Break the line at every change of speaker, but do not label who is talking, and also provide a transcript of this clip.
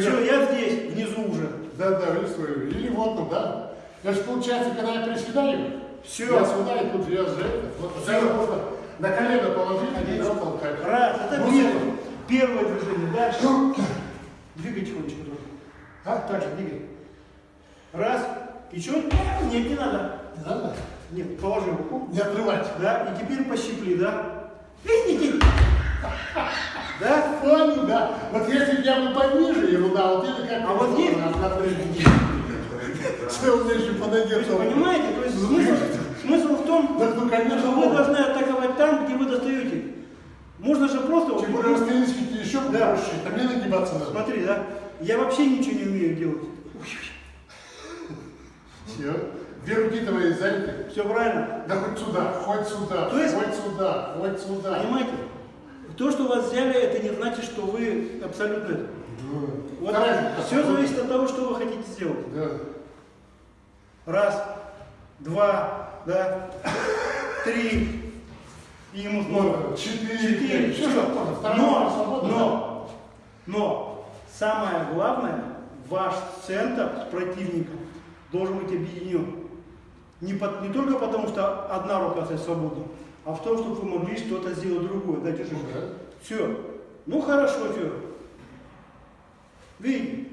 Все, я здесь, внизу уже.
Да, да, рисую. Или вот тут, да? Это же получается, когда я приседаю,
Всё.
я сюда и тут я же это. Вот можно на колено положить и да, толкать.
Раз, это первое. Первое движение. Дальше. Двигай тихонечко тоже.
А?
Так же, двигай. Раз. Еще. Нет, не надо.
Не надо?
Нет, положи руку.
Не отрывать.
Да, и теперь пощипли, да? Видите? Да?
Понял, да. Вот если бы я был пониже его, да, вот это как...
А вот здесь-
Что у меня еще
То есть,
подойдет?
понимаете? То есть смысл, смысл в том,
Так, ну, конечно,
что вы должны атаковать там, где вы достаете. Можно же просто...
Тем более, расстояние еще
Да.
больше. Это мне нагибаться надо.
Смотри, да? Я вообще ничего не умею делать.
Все. Две руки твои заняты.
Все правильно?
Да хоть сюда, хоть сюда,
То есть-
хоть сюда, хоть сюда.
Понимаете? То, что вас взяли, это не значит, абсолютно... это. Вот
Вторая.
все зависит от того, что вы хотите сделать.
Да.
Раз, два, да, три, и ему снова.
Ну, четыре.
Четыре.
Все, что
Но, но, но, самое главное, ваш центр с противником должен быть объединен. Не, по- не только потому, что одна рука стоит свободна, а в том, чтобы вы могли что-то сделать другое. Да, держи.
Да.
Все. Ну хорошо, все. Видите?